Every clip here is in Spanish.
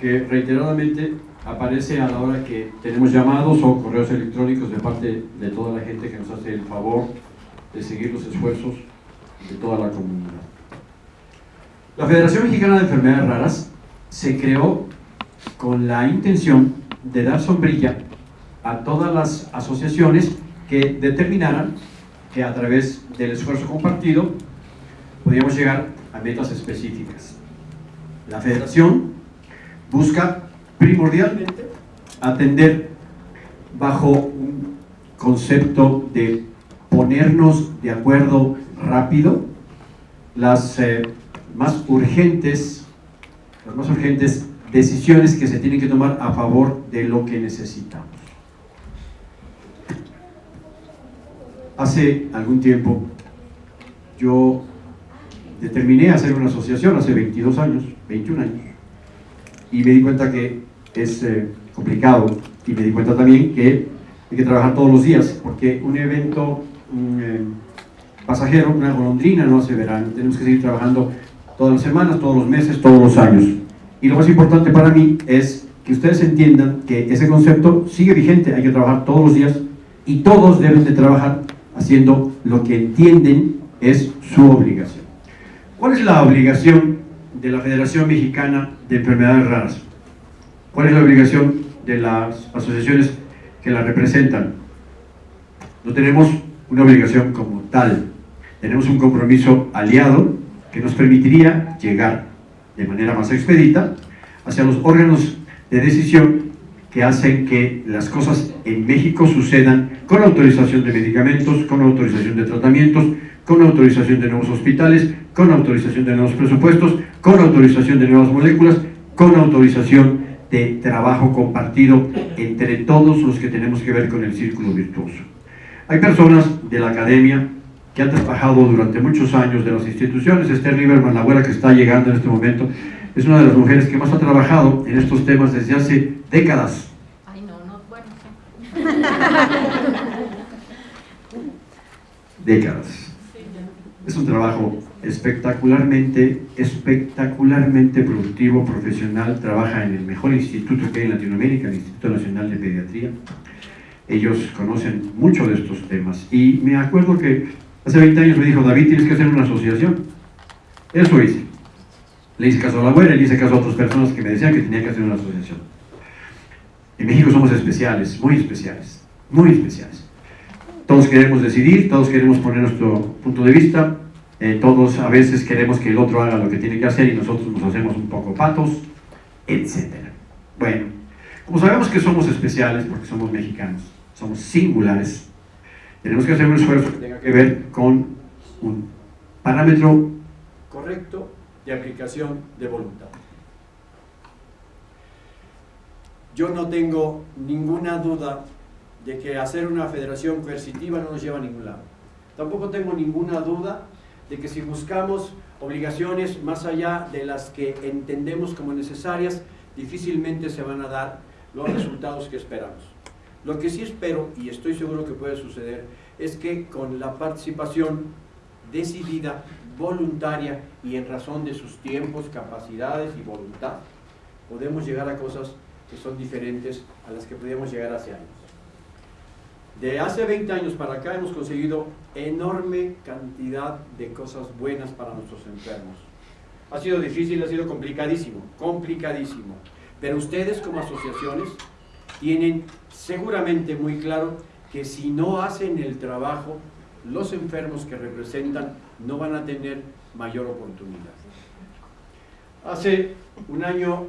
que reiteradamente aparece a la hora que tenemos llamados o correos electrónicos de parte de toda la gente que nos hace el favor de seguir los esfuerzos de toda la comunidad. La Federación Mexicana de Enfermedades Raras se creó con la intención de dar sombrilla a todas las asociaciones que determinaran que a través del esfuerzo compartido podíamos llegar a metas específicas. La federación busca primordialmente atender bajo un concepto de ponernos de acuerdo rápido las eh, más urgentes las más urgentes decisiones que se tienen que tomar a favor de lo que necesitamos. Hace algún tiempo yo determiné hacer una asociación, hace 22 años, 21 años, y me di cuenta que es eh, complicado y me di cuenta también que hay que trabajar todos los días, porque un evento eh, pasajero, una golondrina no hace verano, tenemos que seguir trabajando todas las semanas, todos los meses, todos los años. Y lo más importante para mí es que ustedes entiendan que ese concepto sigue vigente, hay que trabajar todos los días y todos deben de trabajar haciendo lo que entienden es su obligación. ¿Cuál es la obligación de la Federación Mexicana de Enfermedades Raras? ¿Cuál es la obligación de las asociaciones que la representan? No tenemos una obligación como tal, tenemos un compromiso aliado que nos permitiría llegar de manera más expedita hacia los órganos de decisión que hacen que las cosas en México sucedan con autorización de medicamentos, con autorización de tratamientos, con autorización de nuevos hospitales, con autorización de nuevos presupuestos, con autorización de nuevas moléculas, con autorización de trabajo compartido entre todos los que tenemos que ver con el círculo virtuoso. Hay personas de la academia que ha trabajado durante muchos años de las instituciones. Esther Lieberman, la abuela que está llegando en este momento, es una de las mujeres que más ha trabajado en estos temas desde hace décadas. Ay, no, no, bueno. décadas. Es un trabajo espectacularmente, espectacularmente productivo, profesional, trabaja en el mejor instituto que hay en Latinoamérica, el Instituto Nacional de Pediatría. Ellos conocen mucho de estos temas y me acuerdo que Hace 20 años me dijo, David, tienes que hacer una asociación. Eso hice. Le hice caso a la abuela, le hice caso a otras personas que me decían que tenía que hacer una asociación. En México somos especiales, muy especiales, muy especiales. Todos queremos decidir, todos queremos poner nuestro punto de vista, eh, todos a veces queremos que el otro haga lo que tiene que hacer y nosotros nos hacemos un poco patos, etc. Bueno, como sabemos que somos especiales porque somos mexicanos, somos singulares, tenemos que hacer un esfuerzo que tenga que ver con un parámetro correcto de aplicación de voluntad. Yo no tengo ninguna duda de que hacer una federación coercitiva no nos lleva a ningún lado. Tampoco tengo ninguna duda de que si buscamos obligaciones más allá de las que entendemos como necesarias, difícilmente se van a dar los resultados que esperamos. Lo que sí espero, y estoy seguro que puede suceder, es que con la participación decidida, voluntaria y en razón de sus tiempos, capacidades y voluntad, podemos llegar a cosas que son diferentes a las que podíamos llegar hace años. De hace 20 años para acá hemos conseguido enorme cantidad de cosas buenas para nuestros enfermos. Ha sido difícil, ha sido complicadísimo, complicadísimo. Pero ustedes como asociaciones tienen seguramente muy claro que si no hacen el trabajo, los enfermos que representan no van a tener mayor oportunidad. Hace un año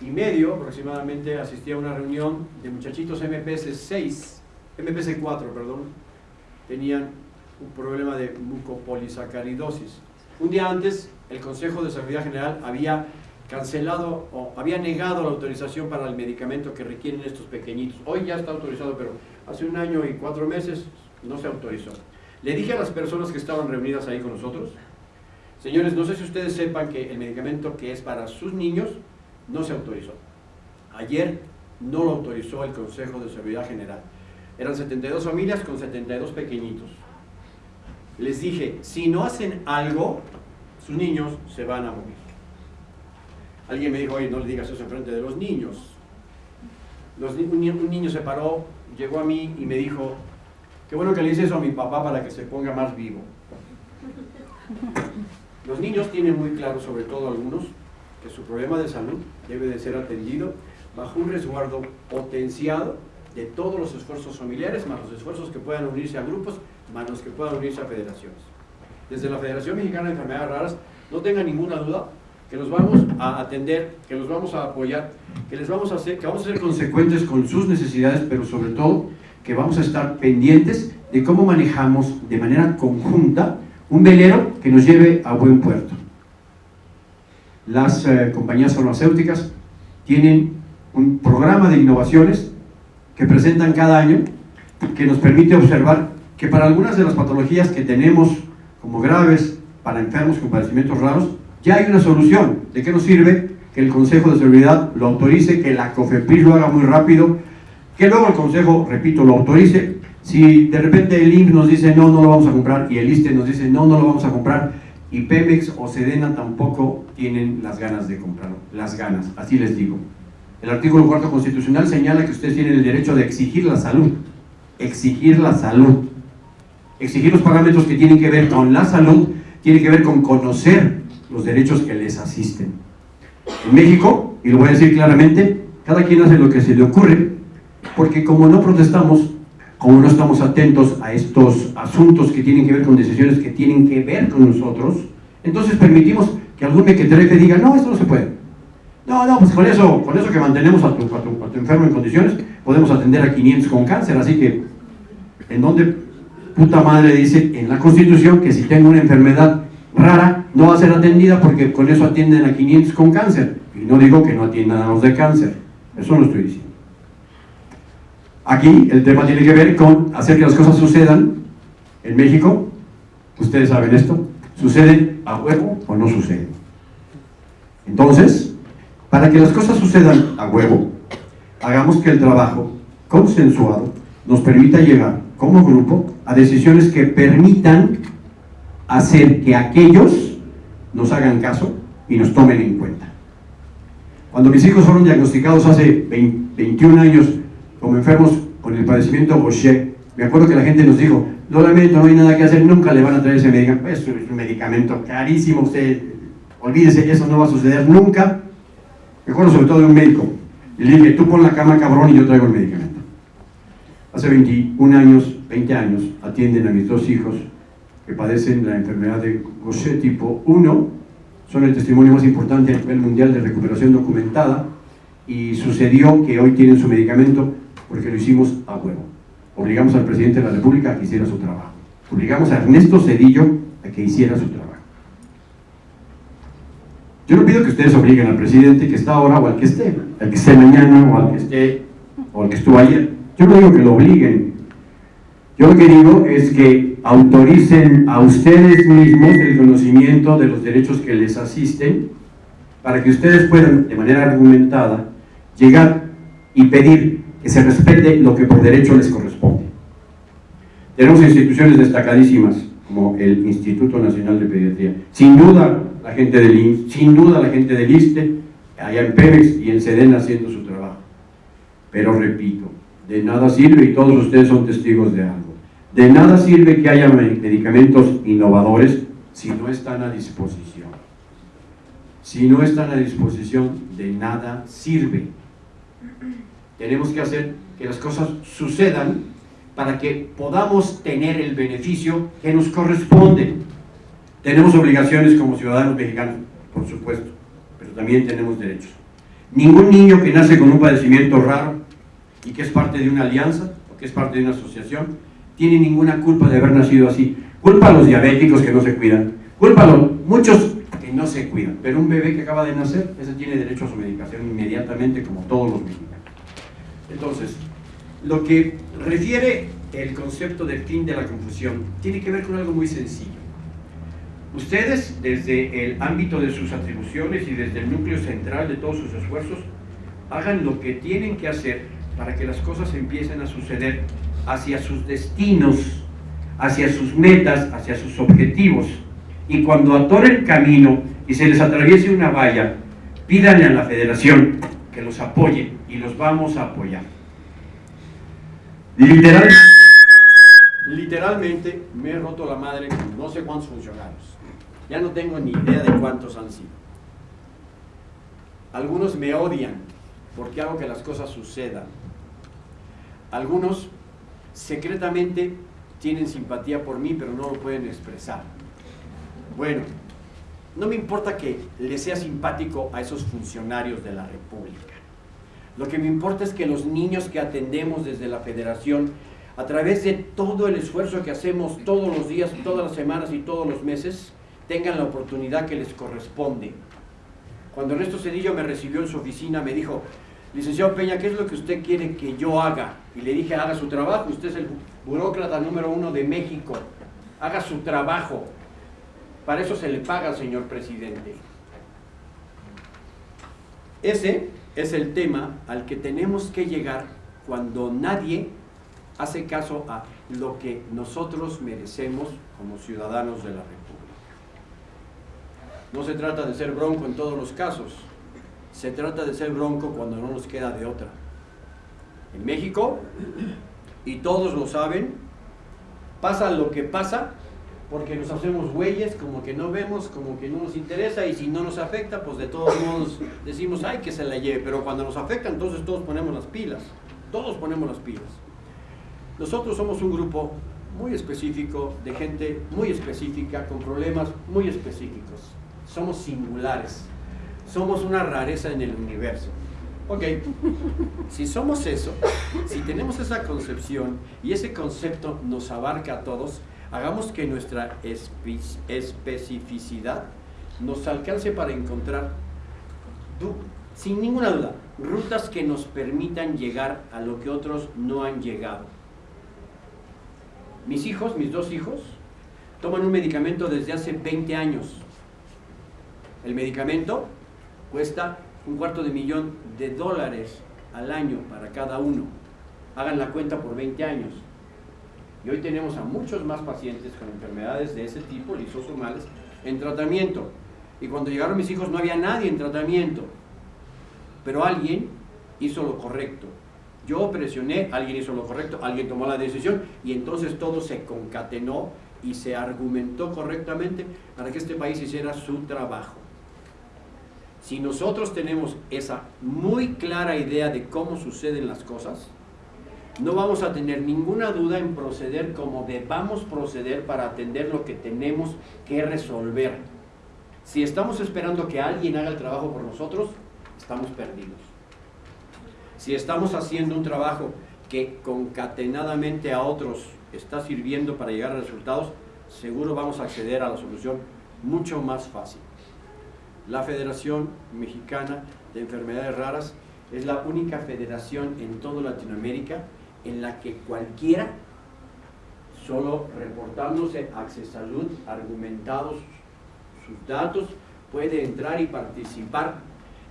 y medio aproximadamente asistí a una reunión de muchachitos MPS 6, MPS 4, perdón, tenían un problema de mucopolisacaridosis. Un día antes, el Consejo de Seguridad General había cancelado o había negado la autorización para el medicamento que requieren estos pequeñitos. Hoy ya está autorizado, pero hace un año y cuatro meses no se autorizó. Le dije a las personas que estaban reunidas ahí con nosotros, señores, no sé si ustedes sepan que el medicamento que es para sus niños no se autorizó. Ayer no lo autorizó el Consejo de Seguridad General. Eran 72 familias con 72 pequeñitos. Les dije, si no hacen algo, sus niños se van a morir. Alguien me dijo, oye, no le digas eso enfrente de los niños. un, niño se paró, llegó a mí y me dijo, qué bueno que le hice eso a mi papá para que se ponga más vivo. Los niños tienen muy claro, sobre todo algunos, que su problema de salud debe de ser atendido bajo un resguardo potenciado de todos los esfuerzos familiares, más los esfuerzos que puedan unirse a grupos, más los que puedan unirse a federaciones. Desde la Federación Mexicana de Enfermedades Raras, no tenga ninguna duda que los vamos a atender, que los vamos a apoyar, que les vamos a hacer, que vamos a ser consecuentes con sus necesidades, pero sobre todo que vamos a estar pendientes de cómo manejamos de manera conjunta un velero que nos lleve a buen puerto. Las eh, compañías farmacéuticas tienen un programa de innovaciones que presentan cada año que nos permite observar que para algunas de las patologías que tenemos como graves para enfermos con padecimientos raros, ya hay una solución. ¿De qué nos sirve que el Consejo de Seguridad lo autorice, que la COFEPRIS lo haga muy rápido, que luego el Consejo, repito, lo autorice? Si de repente el INC nos dice no, no lo vamos a comprar y el ISTE nos dice no, no lo vamos a comprar y Pemex o Sedena tampoco tienen las ganas de comprarlo, las ganas, así les digo. El artículo cuarto constitucional señala que ustedes tienen el derecho de exigir la salud, exigir la salud, exigir los parámetros que tienen que ver con la salud, tiene que ver con conocer los derechos que les asisten. En México, y lo voy a decir claramente, cada quien hace lo que se le ocurre, porque como no protestamos, como no estamos atentos a estos asuntos que tienen que ver con decisiones que tienen que ver con nosotros, entonces permitimos que algún mequetrefe diga, no, esto no se puede. No, no, pues con eso, con eso que mantenemos a tu, enfermo en condiciones, podemos atender a 500 con cáncer, así que, ¿en dónde puta madre dice en la Constitución que si tengo una enfermedad rara, no va a ser atendida porque con eso atienden a 500 con cáncer. Y no digo que no atiendan a los de cáncer, eso no estoy diciendo. Aquí el tema tiene que ver con hacer que las cosas sucedan en México, ustedes saben esto, sucede a huevo o no sucede. Entonces, para que las cosas sucedan a huevo, hagamos que el trabajo consensuado nos permita llegar como grupo a decisiones que permitan hacer que aquellos nos hagan caso y nos tomen en cuenta. Cuando mis hijos fueron diagnosticados hace 21 años como enfermos con el padecimiento Gaucher, me acuerdo que la gente nos dijo, lo lamento, no hay nada que hacer, nunca le van a traer ese medicamento, es un medicamento carísimo, usted olvídese, eso no va a suceder nunca. Me acuerdo sobre todo de un médico, y le dije, tú pon la cama cabrón y yo traigo el medicamento. Hace 21 años, 20 años, atienden a mis dos hijos que padecen la enfermedad de Gaucher tipo 1, son el testimonio más importante a nivel mundial de recuperación documentada. Y sucedió que hoy tienen su medicamento porque lo hicimos a huevo. Obligamos al presidente de la República a que hiciera su trabajo. Obligamos a Ernesto Cedillo a que hiciera su trabajo. Yo no pido que ustedes obliguen al presidente que está ahora o al que esté, al que esté mañana o al que esté o al que estuvo ayer. Yo no digo que lo obliguen. Yo lo que digo es que autoricen a ustedes mismos el conocimiento de los derechos que les asisten para que ustedes puedan, de manera argumentada, llegar y pedir que se respete lo que por derecho les corresponde. Tenemos instituciones destacadísimas, como el Instituto Nacional de Pediatría. Sin duda, la gente del INS, sin duda la gente del ISTE, allá en Pemex y en SEDEN haciendo su trabajo. Pero repito, de nada sirve, y todos ustedes son testigos de algo, de nada sirve que haya medicamentos innovadores si no están a disposición. Si no están a disposición, de nada sirve. Tenemos que hacer que las cosas sucedan para que podamos tener el beneficio que nos corresponde. Tenemos obligaciones como ciudadanos mexicanos, por supuesto, pero también tenemos derechos. Ningún niño que nace con un padecimiento raro y que es parte de una alianza o que es parte de una asociación, tiene ninguna culpa de haber nacido así. Culpa a los diabéticos que no se cuidan, culpa a los muchos que no se cuidan, pero un bebé que acaba de nacer, ese tiene derecho a su medicación inmediatamente como todos los mexicanos. Entonces, lo que refiere el concepto del fin de la confusión tiene que ver con algo muy sencillo. Ustedes, desde el ámbito de sus atribuciones y desde el núcleo central de todos sus esfuerzos, hagan lo que tienen que hacer para que las cosas empiecen a suceder hacia sus destinos, hacia sus metas, hacia sus objetivos. Y cuando atoren camino y se les atraviese una valla, pídanle a la federación que los apoye y los vamos a apoyar. Literalmente, literalmente me he roto la madre con no sé cuántos funcionarios. Ya no tengo ni idea de cuántos han sido. Algunos me odian porque hago que las cosas sucedan. Algunos secretamente tienen simpatía por mí, pero no lo pueden expresar. Bueno, no me importa que le sea simpático a esos funcionarios de la República. Lo que me importa es que los niños que atendemos desde la federación, a través de todo el esfuerzo que hacemos todos los días, todas las semanas y todos los meses, tengan la oportunidad que les corresponde. Cuando Ernesto Cedillo me recibió en su oficina, me dijo, licenciado Peña, ¿qué es lo que usted quiere que yo haga? Y le dije, haga su trabajo, usted es el burócrata número uno de México, haga su trabajo. Para eso se le paga, señor presidente. Ese es el tema al que tenemos que llegar cuando nadie hace caso a lo que nosotros merecemos como ciudadanos de la República. No se trata de ser bronco en todos los casos, se trata de ser bronco cuando no nos queda de otra. En México, y todos lo saben, pasa lo que pasa porque nos hacemos güeyes, como que no vemos, como que no nos interesa y si no nos afecta, pues de todos modos decimos, ay, que se la lleve, pero cuando nos afecta entonces todos ponemos las pilas, todos ponemos las pilas. Nosotros somos un grupo muy específico, de gente muy específica, con problemas muy específicos. Somos singulares, somos una rareza en el universo. Ok, si somos eso, si tenemos esa concepción y ese concepto nos abarca a todos, hagamos que nuestra especificidad nos alcance para encontrar, sin ninguna duda, rutas que nos permitan llegar a lo que otros no han llegado. Mis hijos, mis dos hijos, toman un medicamento desde hace 20 años. El medicamento cuesta un cuarto de millón de dólares al año para cada uno. Hagan la cuenta por 20 años. Y hoy tenemos a muchos más pacientes con enfermedades de ese tipo, lisosomales, en tratamiento. Y cuando llegaron mis hijos no había nadie en tratamiento. Pero alguien hizo lo correcto. Yo presioné, alguien hizo lo correcto, alguien tomó la decisión y entonces todo se concatenó y se argumentó correctamente para que este país hiciera su trabajo. Si nosotros tenemos esa muy clara idea de cómo suceden las cosas, no vamos a tener ninguna duda en proceder como debamos proceder para atender lo que tenemos que resolver. Si estamos esperando que alguien haga el trabajo por nosotros, estamos perdidos. Si estamos haciendo un trabajo que concatenadamente a otros está sirviendo para llegar a resultados, seguro vamos a acceder a la solución mucho más fácil. La Federación Mexicana de Enfermedades Raras es la única federación en toda Latinoamérica en la que cualquiera, solo reportándose a Salud, argumentados sus datos, puede entrar y participar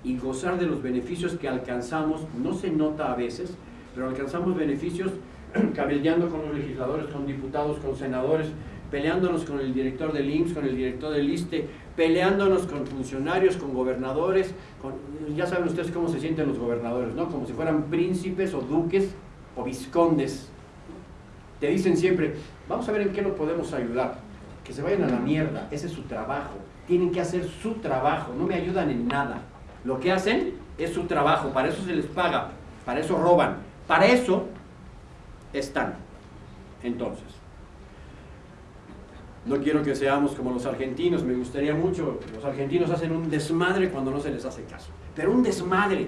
y gozar de los beneficios que alcanzamos, no se nota a veces, pero alcanzamos beneficios cabildeando con los legisladores, con diputados, con senadores, peleándonos con el director del IMSS, con el director del ISTE, peleándonos con funcionarios, con gobernadores, ya saben ustedes cómo se sienten los gobernadores, ¿no? Como si fueran príncipes o duques o viscondes, te dicen siempre, vamos a ver en qué nos podemos ayudar. Que se vayan a la mierda, ese es su trabajo. Tienen que hacer su trabajo, no me ayudan en nada. Lo que hacen es su trabajo, para eso se les paga, para eso roban, para eso están. Entonces, no quiero que seamos como los argentinos, me gustaría mucho, los argentinos hacen un desmadre cuando no se les hace caso, pero un desmadre,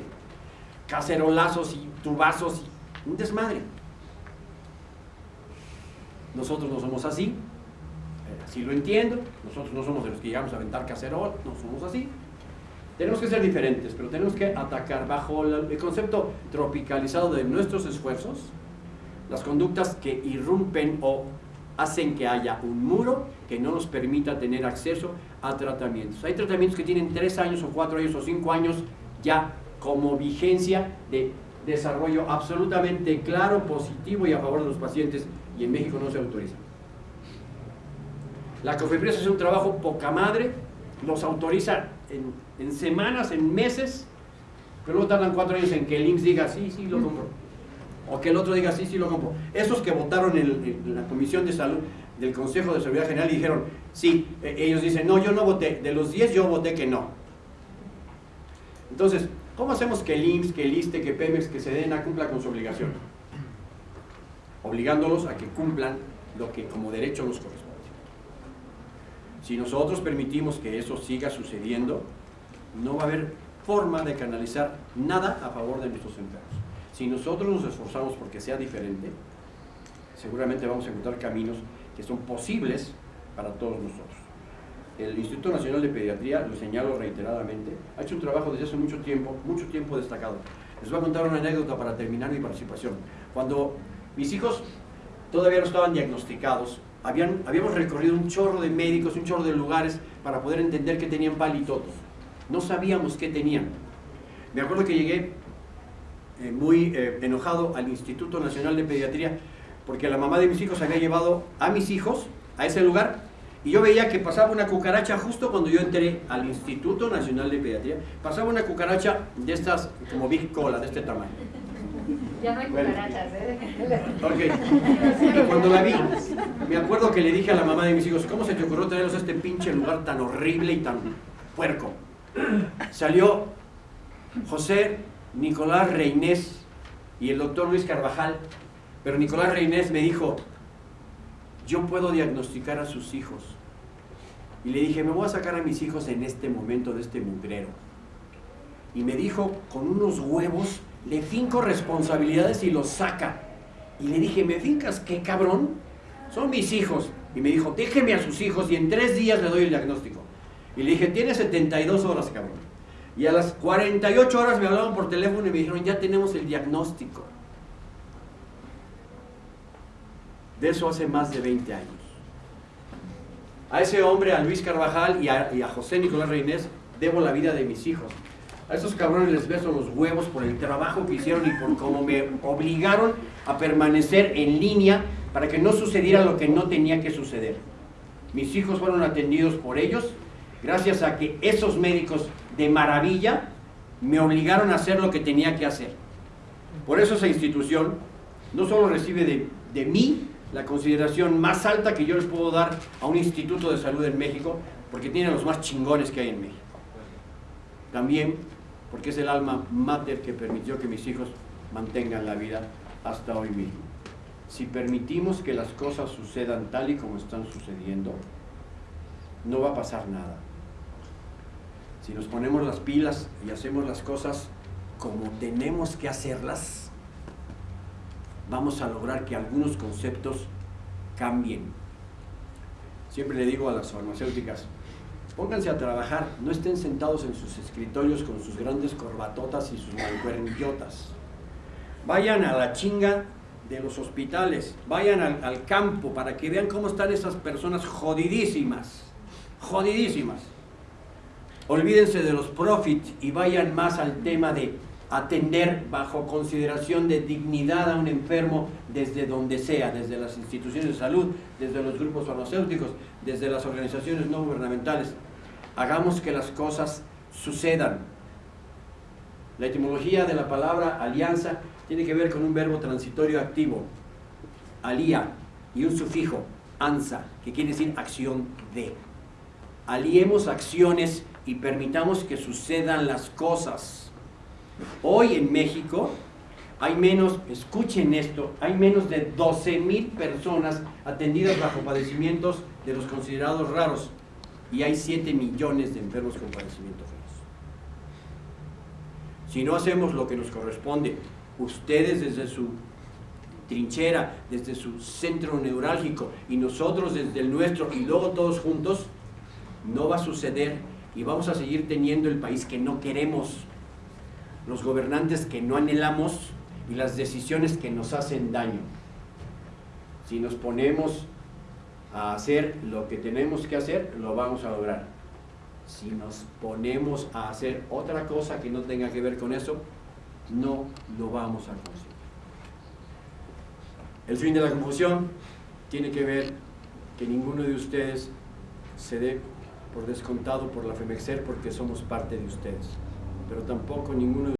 cacerolazos y tubazos y un desmadre. Nosotros no somos así, eh, así lo entiendo, nosotros no somos de los que llegamos a aventar cacerol, no somos así. Tenemos que ser diferentes, pero tenemos que atacar bajo el concepto tropicalizado de nuestros esfuerzos las conductas que irrumpen o hacen que haya un muro que no nos permita tener acceso a tratamientos. Hay tratamientos que tienen tres años o cuatro años o cinco años ya como vigencia de desarrollo absolutamente claro, positivo y a favor de los pacientes y en México no se autoriza. La COFEPRIS hace un trabajo poca madre, los autoriza en, semanas, en meses, pero luego tardan cuatro años en que el IMSS diga, sí, sí, lo compro. O que el otro diga, sí, sí, lo compro. Esos que votaron en, la Comisión de Salud del Consejo de Seguridad General y dijeron, sí, e, ellos dicen, no, yo no voté. De los 10 yo voté que no. Entonces, ¿cómo hacemos que el IMSS, que el ISTE, que Pemex, que Sedena cumpla con su obligación? Obligándolos a que cumplan lo que como derecho nos corresponde. Si nosotros permitimos que eso siga sucediendo, no va a haber forma de canalizar nada a favor de nuestros enfermos. Si nosotros nos esforzamos porque sea diferente, seguramente vamos a encontrar caminos que son posibles para todos nosotros. El Instituto Nacional de Pediatría, lo señalo reiteradamente, ha hecho un trabajo desde hace mucho tiempo, mucho tiempo destacado. Les voy a contar una anécdota para terminar mi participación. Cuando mis hijos todavía no estaban diagnosticados, habíamos recorrido un chorro de médicos, un chorro de lugares para poder entender que tenían palitotos. No sabíamos qué tenían. Me acuerdo que llegué eh, muy eh, enojado al Instituto Nacional de Pediatría porque la mamá de mis hijos había llevado a mis hijos a ese lugar y yo veía que pasaba una cucaracha justo cuando yo entré al Instituto Nacional de Pediatría, pasaba una cucaracha de estas como Big Cola, de este tamaño. Ya no hay cucarachas, ¿eh? Ok. Y cuando la vi, me acuerdo que le dije a la mamá de mis hijos, ¿cómo se te ocurrió traerlos a este pinche lugar tan horrible y tan puerco? Salió José Nicolás Reinés y el doctor Luis Carvajal, pero Nicolás Reinés me dijo, yo puedo diagnosticar a sus hijos. Y le dije, me voy a sacar a mis hijos en este momento de este mugrero. Y me dijo, con unos huevos, le finco responsabilidades y los saca. Y le dije, ¿me fincas qué cabrón? Son mis hijos. Y me dijo, déjeme a sus hijos y en tres días le doy el diagnóstico. Y le dije, tiene 72 horas, cabrón. Y a las 48 horas me hablaron por teléfono y me dijeron, ya tenemos el diagnóstico. De eso hace más de 20 años. A ese hombre, a Luis Carvajal y a, José Nicolás Reinés, debo la vida de mis hijos. A esos cabrones les beso los huevos por el trabajo que hicieron y por cómo me obligaron a permanecer en línea para que no sucediera lo que no tenía que suceder. Mis hijos fueron atendidos por ellos gracias a que esos médicos de maravilla me obligaron a hacer lo que tenía que hacer. Por eso esa institución no solo recibe de mí la consideración más alta que yo les puedo dar a un instituto de salud en México, porque tiene los más chingones que hay en México. También porque es el alma mater que permitió que mis hijos mantengan la vida hasta hoy mismo. Si permitimos que las cosas sucedan tal y como están sucediendo, no va a pasar nada. Si nos ponemos las pilas y hacemos las cosas como tenemos que hacerlas, vamos a lograr que algunos conceptos cambien. Siempre le digo a las farmacéuticas, Pónganse a trabajar, no estén sentados en sus escritorios con sus grandes corbatotas y sus mancuernillotas. Vayan a la chinga de los hospitales, vayan al, al, campo para que vean cómo están esas personas jodidísimas, jodidísimas. Olvídense de los profits y vayan más al tema de atender bajo consideración de dignidad a un enfermo desde donde sea, desde las instituciones de salud, desde los grupos farmacéuticos, desde las organizaciones no gubernamentales. Hagamos que las cosas sucedan. La etimología de la palabra alianza tiene que ver con un verbo transitorio activo, alía, y un sufijo, ansa, que quiere decir acción de. Aliemos acciones y permitamos que sucedan las cosas. Hoy en México hay menos, escuchen esto, hay menos de 12 mil personas atendidas bajo padecimientos de los considerados raros y hay 7 millones de enfermos con padecimientos raros. Si no hacemos lo que nos corresponde, ustedes desde su trinchera, desde su centro neurálgico y nosotros desde el nuestro y luego todos juntos, no va a suceder y vamos a seguir teniendo el país que no queremos, los gobernantes que no anhelamos y las decisiones que nos hacen daño. Si nos ponemos a hacer lo que tenemos que hacer, lo vamos a lograr. Si nos ponemos a hacer otra cosa que no tenga que ver con eso, no lo vamos a conseguir. El fin de la confusión tiene que ver que ninguno de ustedes se dé por descontado por la FEMEXER porque somos parte de ustedes, pero tampoco ninguno